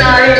sorry.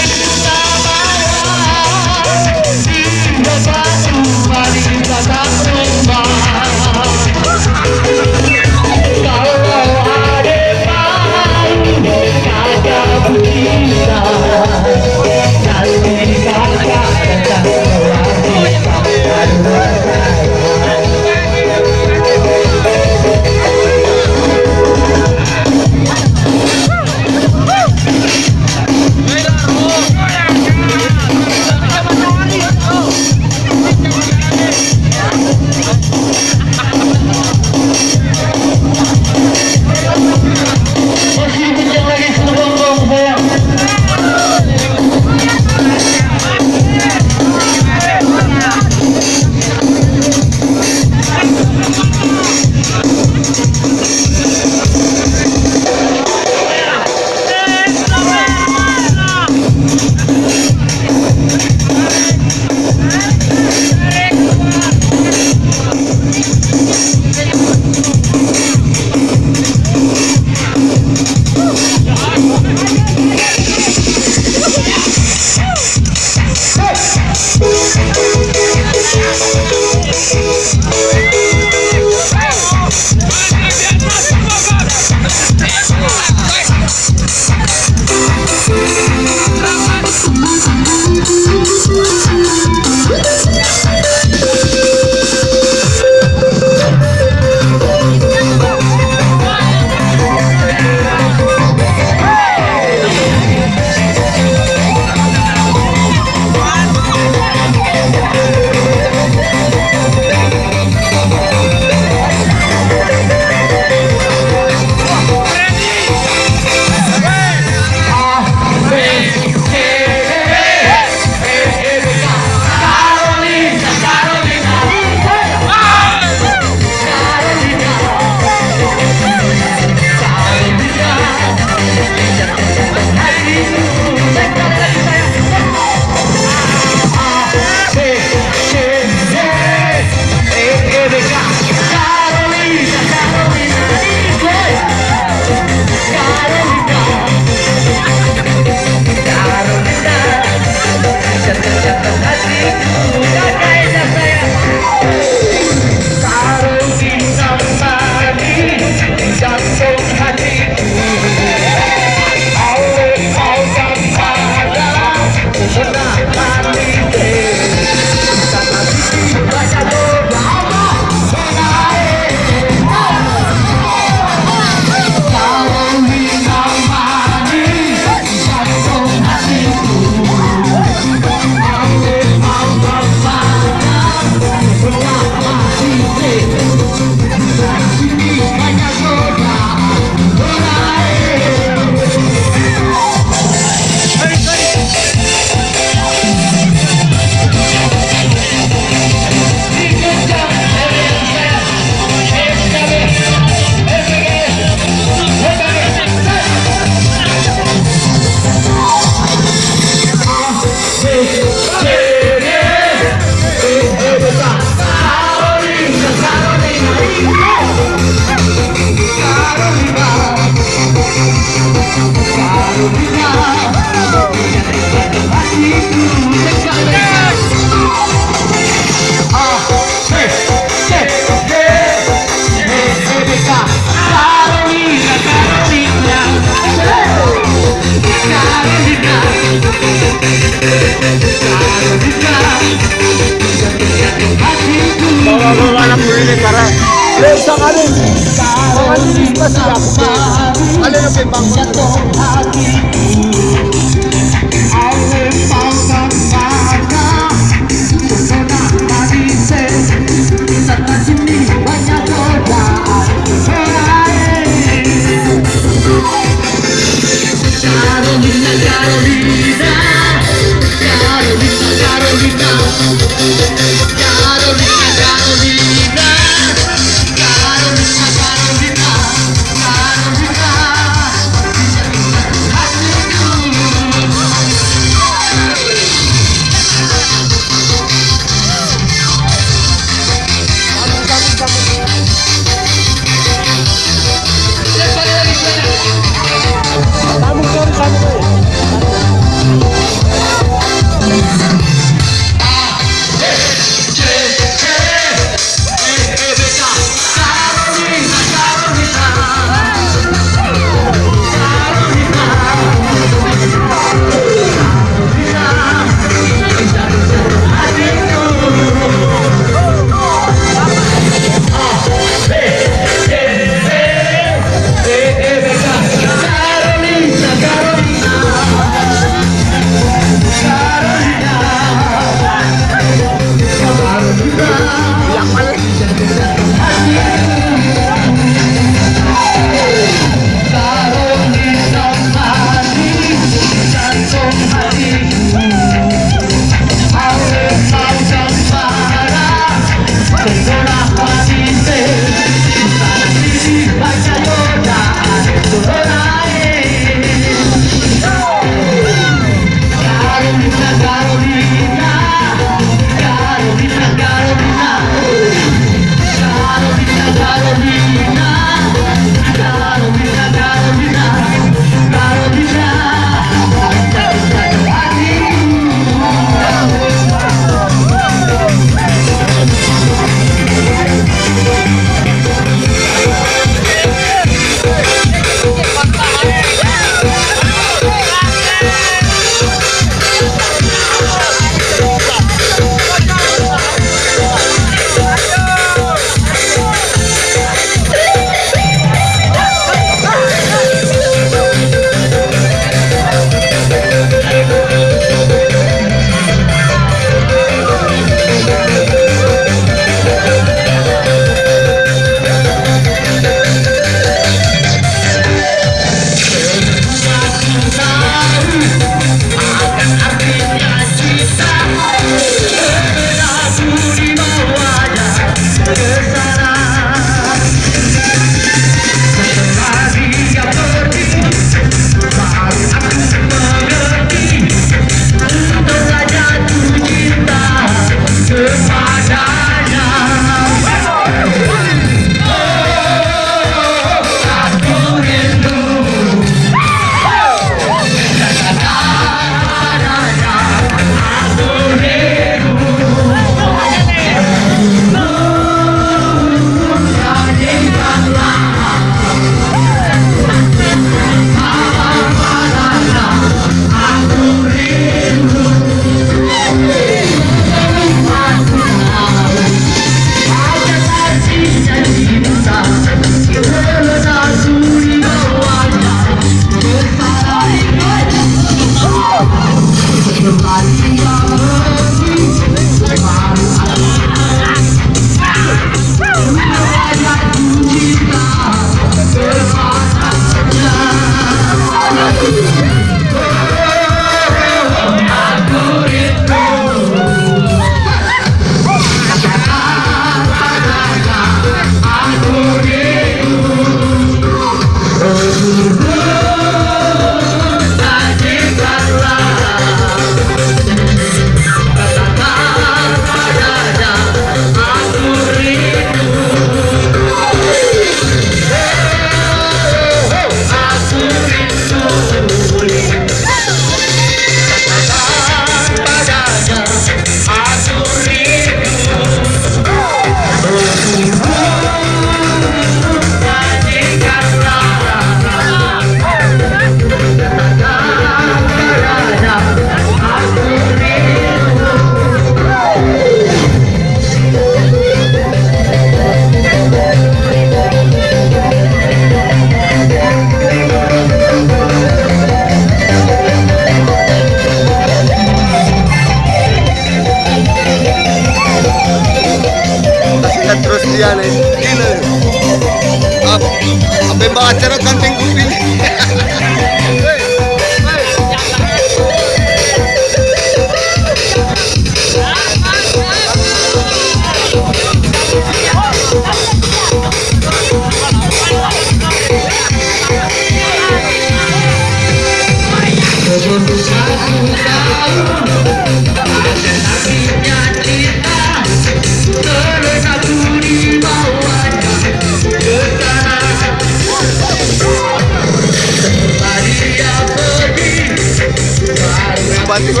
Banti ko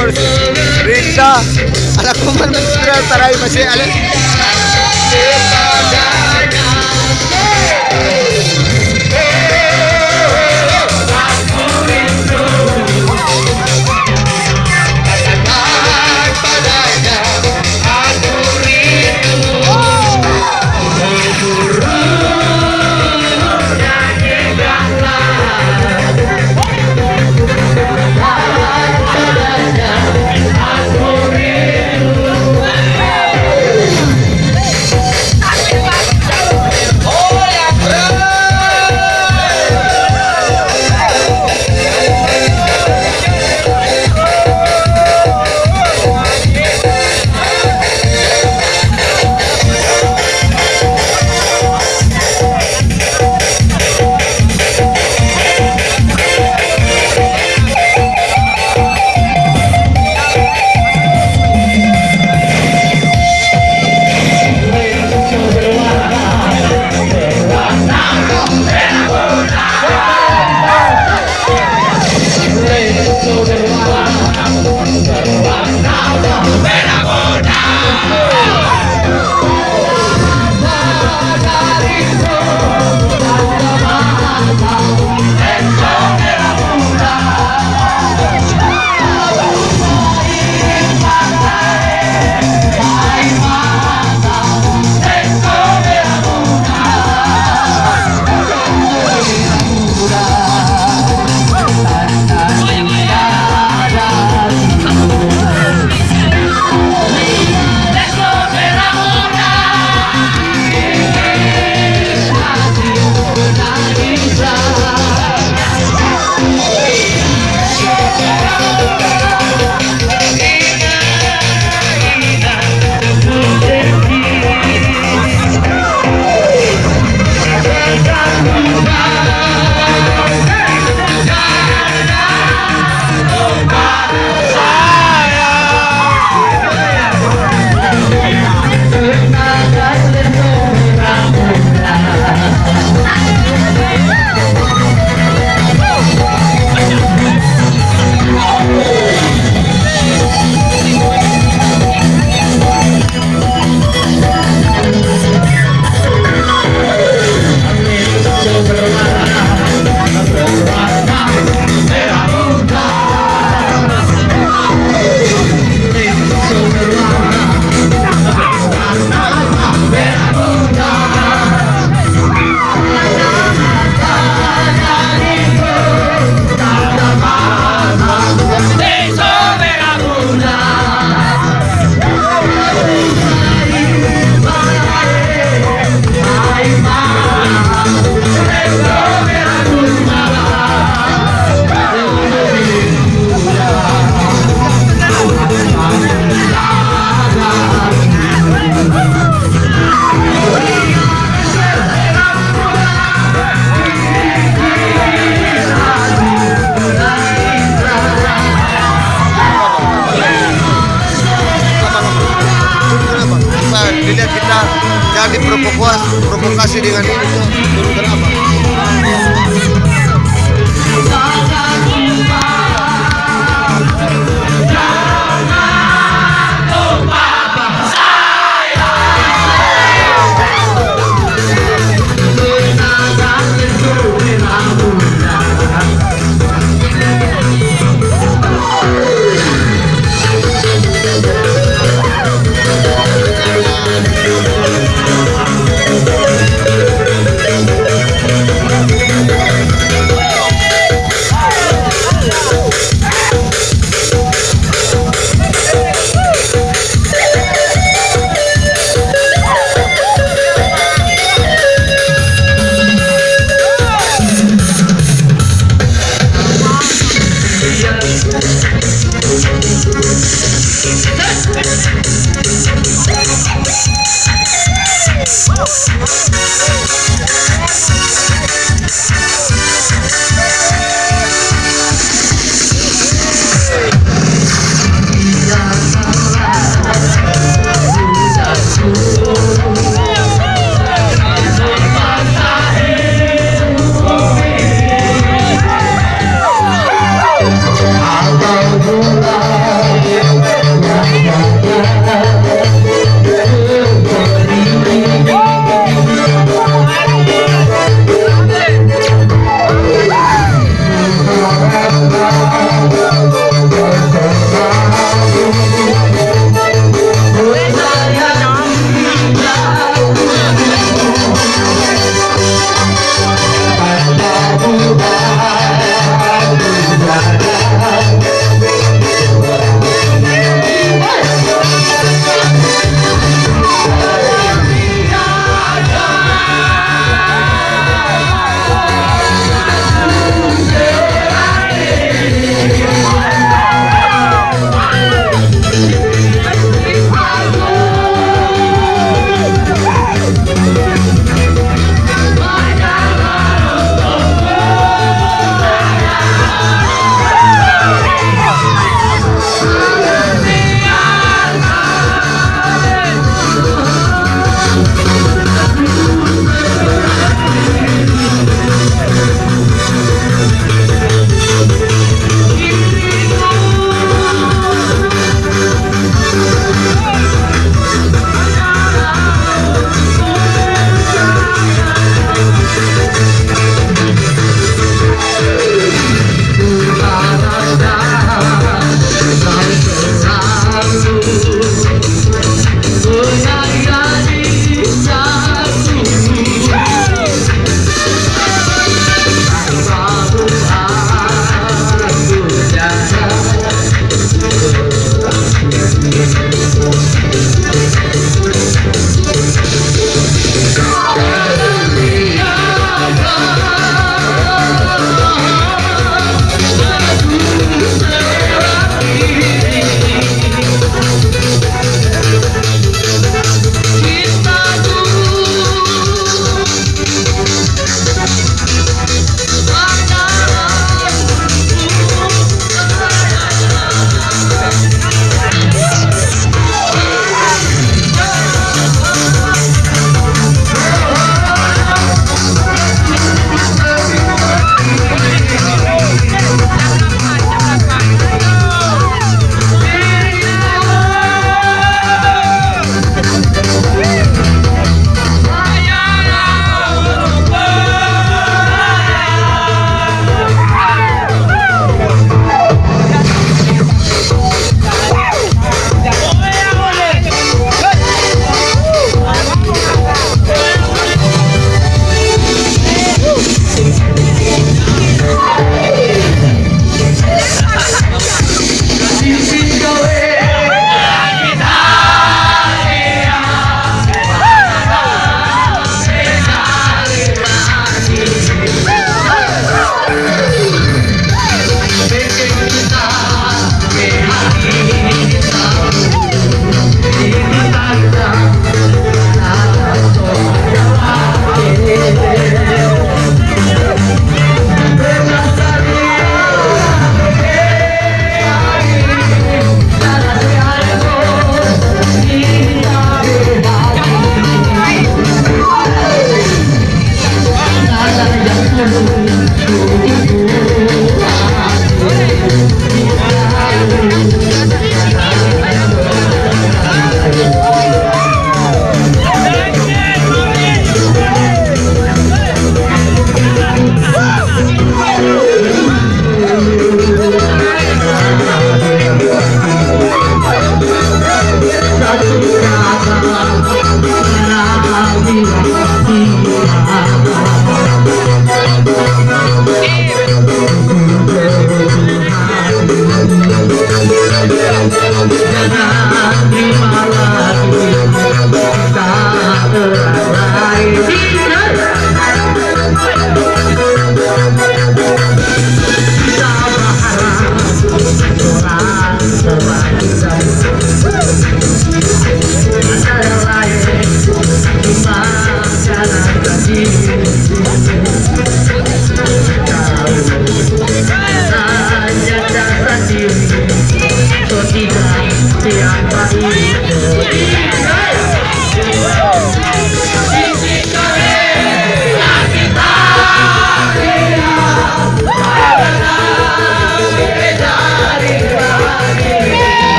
Risa Anak ko man Masira taray masih alin